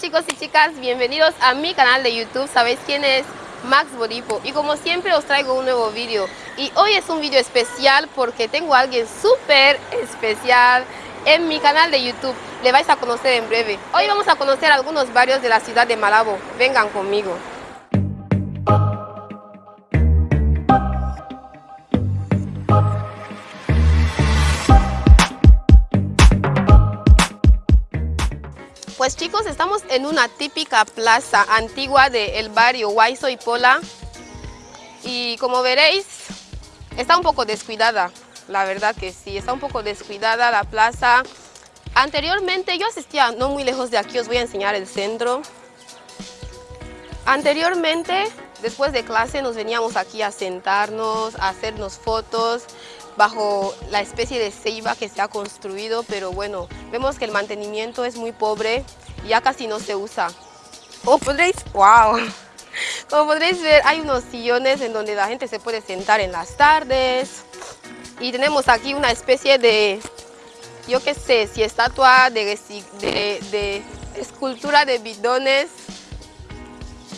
Chicos y chicas, bienvenidos a mi canal de YouTube. ¿Sabéis quién es? Max Boripo. Y como siempre os traigo un nuevo vídeo. Y hoy es un vídeo especial porque tengo a alguien súper especial en mi canal de YouTube. Le vais a conocer en breve. Hoy vamos a conocer algunos barrios de la ciudad de Malabo. Vengan conmigo. Chicos, estamos en una típica plaza antigua del barrio Huayso y Pola y como veréis está un poco descuidada, la verdad que sí, está un poco descuidada la plaza. Anteriormente yo asistía no muy lejos de aquí, os voy a enseñar el centro. Anteriormente, después de clase nos veníamos aquí a sentarnos, a hacernos fotos, bajo la especie de ceiba que se ha construido, pero bueno, vemos que el mantenimiento es muy pobre ya casi no se usa. Como podréis, wow, como podréis ver hay unos sillones en donde la gente se puede sentar en las tardes y tenemos aquí una especie de, yo qué sé, si estatua de, de, de escultura de bidones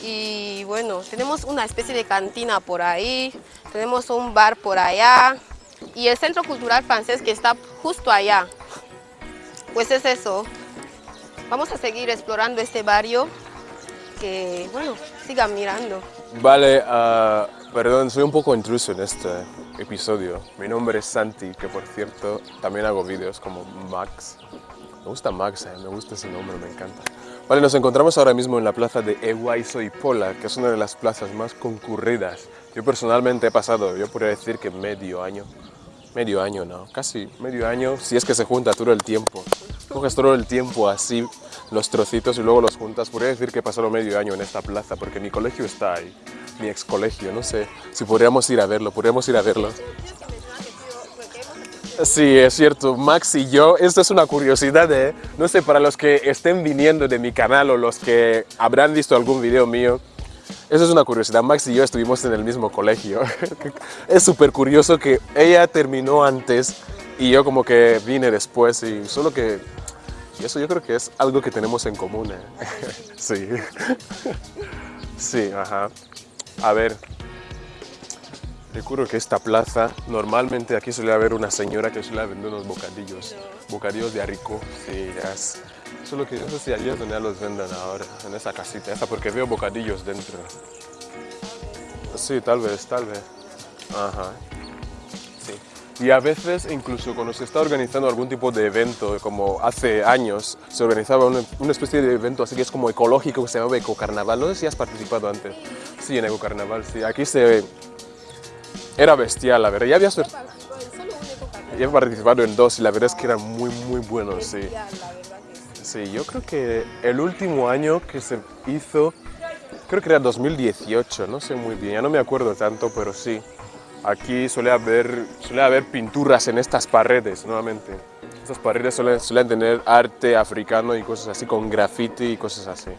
y bueno, tenemos una especie de cantina por ahí, tenemos un bar por allá, y el Centro Cultural Francés que está justo allá. Pues es eso. Vamos a seguir explorando este barrio que, bueno, sigan mirando. Vale, uh, perdón, soy un poco intruso en este episodio. Mi nombre es Santi, que por cierto también hago vídeos como Max. Me gusta Max, eh, me gusta ese nombre, me encanta. Vale, nos encontramos ahora mismo en la plaza de Eguaiso y Pola, que es una de las plazas más concurridas. Yo personalmente he pasado, yo podría decir que medio año medio año, no, casi medio año, si es que se junta todo el tiempo. Coges todo el tiempo así, los trocitos y luego los juntas. Podría decir que he pasado medio año en esta plaza, porque mi colegio está ahí, mi ex colegio, no sé si podríamos ir a verlo, podríamos ir a verlo. Sí, es cierto, Max y yo, esto es una curiosidad, ¿eh? no sé, para los que estén viniendo de mi canal o los que habrán visto algún video mío, eso es una curiosidad, Max y yo estuvimos en el mismo colegio. es súper curioso que ella terminó antes y yo como que vine después y solo que... Y eso yo creo que es algo que tenemos en común, ¿eh? sí. sí, ajá. A ver, recuerdo que esta plaza, normalmente aquí suele haber una señora que suele vender unos bocadillos, bocadillos de arico, sí, es, Solo que no sé si allí es donde ya los venden ahora, en esa casita, esa porque veo bocadillos dentro. Sí, tal vez, tal vez. Ajá. Sí. Y a veces, incluso cuando se está organizando algún tipo de evento, como hace años, se organizaba una, especie de evento así que es como ecológico que se llama Ecocarnaval. No sé si has participado antes. Sí, en Ecocarnaval, sí. Aquí se... Era bestial, la verdad. Ya había... Ya he participado en dos y la verdad es que eran muy, muy buenos, sí. Sí, yo creo que el último año que se hizo, creo que era 2018, no sé muy bien, ya no me acuerdo tanto, pero sí. Aquí suele haber, suele haber pinturas en estas paredes, nuevamente. Estas paredes suelen, tener arte africano y cosas así, con graffiti y cosas así.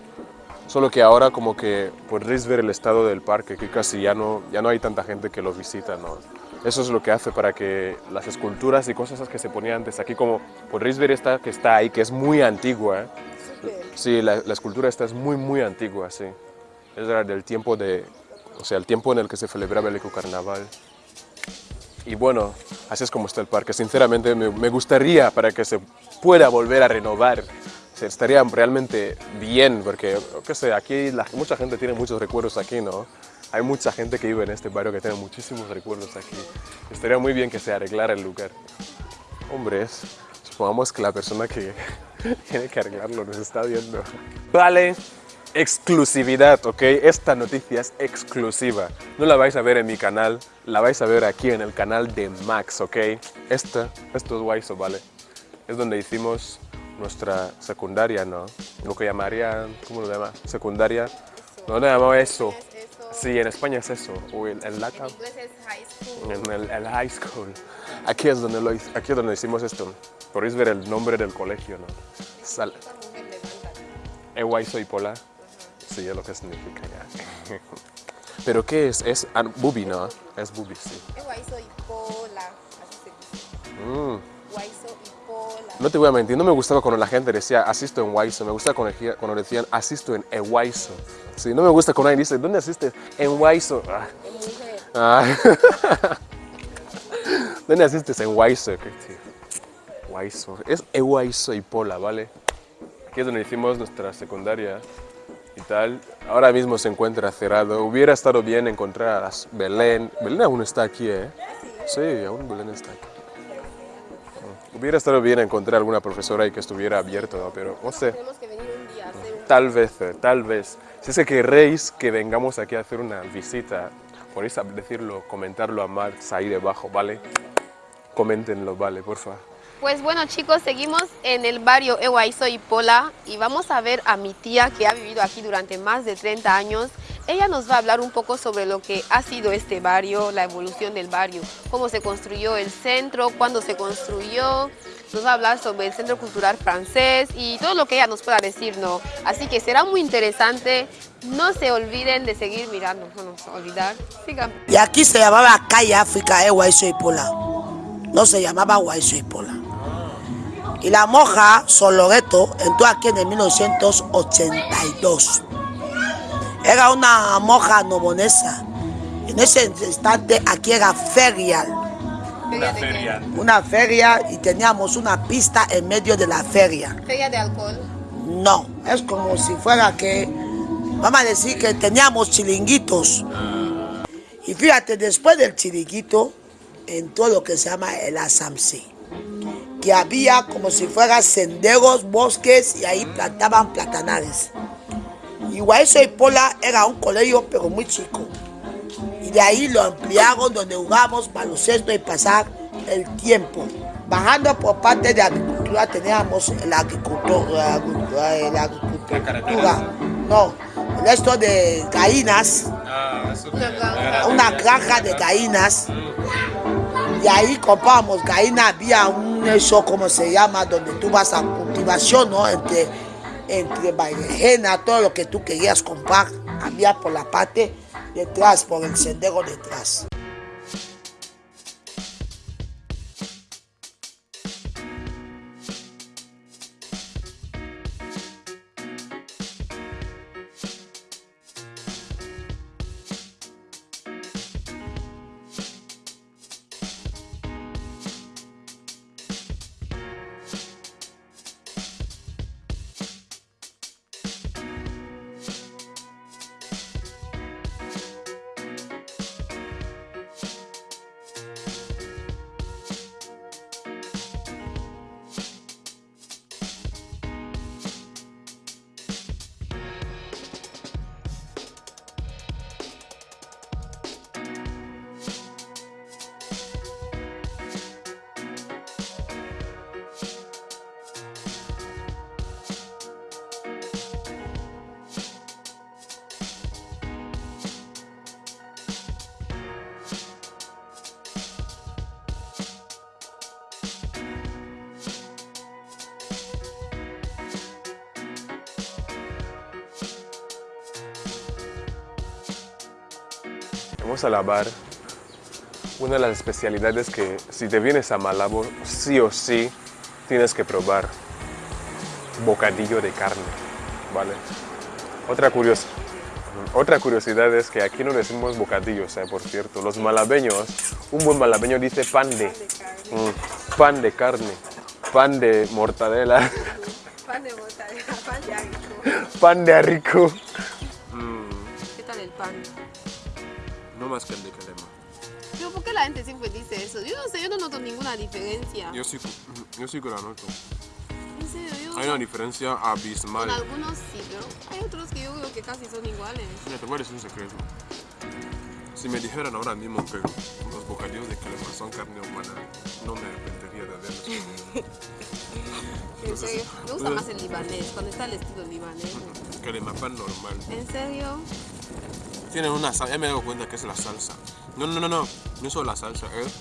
Solo que ahora como que podréis ver el estado del parque, que casi ya no, ya no hay tanta gente que lo visita, ¿no? Eso es lo que hace para que las esculturas y cosas que se ponían antes, aquí como podréis ver esta que está ahí, que es muy antigua. ¿eh? Sí, la, escultura esta es muy, muy antigua, sí. Es del tiempo de, o sea, el tiempo en el que se celebraba el ecocarnaval. Y bueno, así es como está el parque. Sinceramente me, gustaría para que se pueda volver a renovar. estaría realmente bien, porque, qué sé, aquí mucha gente tiene muchos recuerdos aquí, ¿no? Hay mucha gente que vive en este barrio que tiene muchísimos recuerdos aquí. Estaría muy bien que se arreglara el lugar. Hombres, supongamos que la persona que tiene que arreglarlo nos está viendo. Vale, exclusividad, ¿ok? Esta noticia es exclusiva. No la vais a ver en mi canal, la vais a ver aquí en el canal de Max, ¿ok? Esta, esto es Waiso, ¿vale? Es donde hicimos nuestra secundaria, ¿no? Lo que llamarían, ¿cómo lo llama? Secundaria. No, no llamaba eso. Sí, en España es eso, o el, el LATAM. En high school. En el, high school. Aquí es, donde lo, aquí es donde hicimos esto. Podéis ver el nombre del colegio, ¿no? Sal. Ewai soy pola. Sí, es lo que significa ya. ¿Pero qué es? Es bubi, ¿no? Es bubi, sí. Ewai soy pola, así se dice. Mm. y pola. no te voy a mentir, no me gustaba cuando la gente decía asisto en Waiso, me gustaba cuando decían asisto en Ewaiso. Sí, no me gusta cuando alguien dice, ¿dónde asistes? En Waiso. Ah. Ah. ¿Dónde asistes? En Waiso. Waiso. Es Ewaiso y Pola, ¿vale? Aquí es donde hicimos nuestra secundaria y tal. Ahora mismo se encuentra cerrado. Hubiera estado bien encontrar a Belén. Belén aún está aquí, ¿eh? Sí, aún Belén está aquí. Hubiera estado bien encontrar alguna profesora y que estuviera abierto, ¿no? pero no sé. Tenemos que venir un día a hacer un... Tal vez, eh, tal vez. Si es que queréis que vengamos aquí a hacer una visita, podéis decirlo, comentarlo a Max ahí debajo, ¿vale? Coméntenlo, ¿vale? Por favor. Pues bueno chicos, seguimos en el barrio Ewaiso y Pola y vamos a ver a mi tía que ha vivido aquí durante más de 30 años. Ella nos va a hablar un poco sobre lo que ha sido este barrio, la evolución del barrio, cómo se construyó el centro, cuándo se construyó. Nos va a hablar sobre el Centro Cultural Francés y todo lo que ella nos pueda decir, ¿no? Así que será muy interesante. No se olviden de seguir mirando, no nos olvidar. Y aquí se llamaba Calle África de Guayso Pola. No se llamaba Guayso y Pola. Y la monja Soloreto entró aquí en el 1982. Era una monja nobonesa. En ese instante aquí era ferial. Feria de qué? Una feria y teníamos una pista en medio de la feria. Feria de alcohol. No, es como si fuera que, vamos a decir que teníamos chiringuitos. Y fíjate, después del chiringuito entró lo que se llama el asamsi, que había como si fuera senderos, bosques y ahí plantaban platanales. Y Pola era un colegio pero muy chico. Y de ahí lo ampliaron donde jugamos baloncesto y pasar el tiempo. Bajando por parte de agricultura teníamos la agricultura, la agricultura, no, el resto de gallinas, Una granja. una granja de gallinas. Y ahí comprábamos gallinas, había un eso, como se llama, donde tú vas a cultivación, ¿no? Entre, entre berenjena, todo lo que tú querías comprar, había por la parte detrás, por el sendero detrás. Vamos a la bar. Una de las especialidades que si te vienes a Malabo, sí o sí tienes que probar bocadillo de carne, ¿vale? Otra, curios- otra curiosidad es que aquí no decimos bocadillos, ¿eh? por cierto. Los malabeños, un buen malabeño dice pan de, mm, pan de carne, pan de mortadela, Pan de mortadela, pan de agricultura. pan de arrico. ¿Qué tal el pan? No más que el de calema. Pero ¿por qué la gente siempre dice eso? Yo no sé, yo no noto ninguna diferencia. Yo sí, yo sí que la noto. En serio, yo... Hay una diferencia abismal. Con algunos sí, pero hay otros que yo creo que casi son iguales. Mira, te voy a decir un secreto. Si me dijeran ahora mismo que los bocadillos de calema son carne humana, no me arrepentiría de haberlos En serio, me gusta más el libanés, cuando está el estilo libanés. comido. Calema pan normal. ¿En serio? Tienen una salsa, ya me he dado cuenta que es la salsa. No, no, no, no, no es solo la salsa, es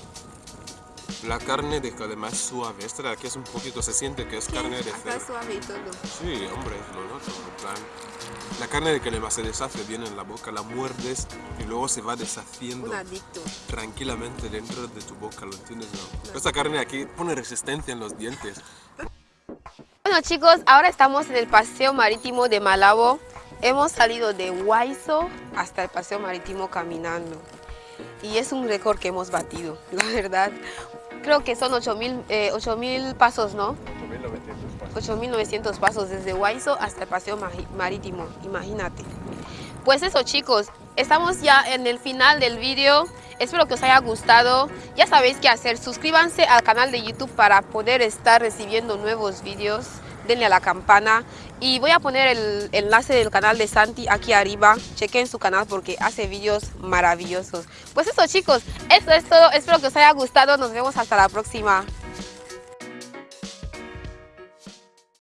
la carne de calema es suave. Esta de aquí es un poquito, se siente que es carne de cerdo. suave y todo. Sí, hombre, lo noto. en plan, la carne de calema se deshace bien en la boca, la muerdes y luego se va deshaciendo tranquilamente dentro de tu boca, ¿lo entiendes? No? Esta carne aquí pone resistencia en los dientes. Bueno chicos, ahora estamos en el paseo marítimo de Malabo. Hemos salido de Huayzo hasta el paseo marítimo caminando. Y es un récord que hemos batido, la verdad. Creo que son 8.000 eh, pasos, ¿no? 8.900 pasos desde Huayzo hasta el paseo marítimo, imagínate. Pues eso chicos, estamos ya en el final del vídeo. Espero que os haya gustado. Ya sabéis qué hacer. Suscríbanse al canal de YouTube para poder estar recibiendo nuevos vídeos. Denle a la campana. Y voy a poner el enlace del canal de Santi aquí arriba. Chequen su canal porque hace vídeos maravillosos. Pues eso chicos, eso es todo. Espero que os haya gustado. Nos vemos hasta la próxima.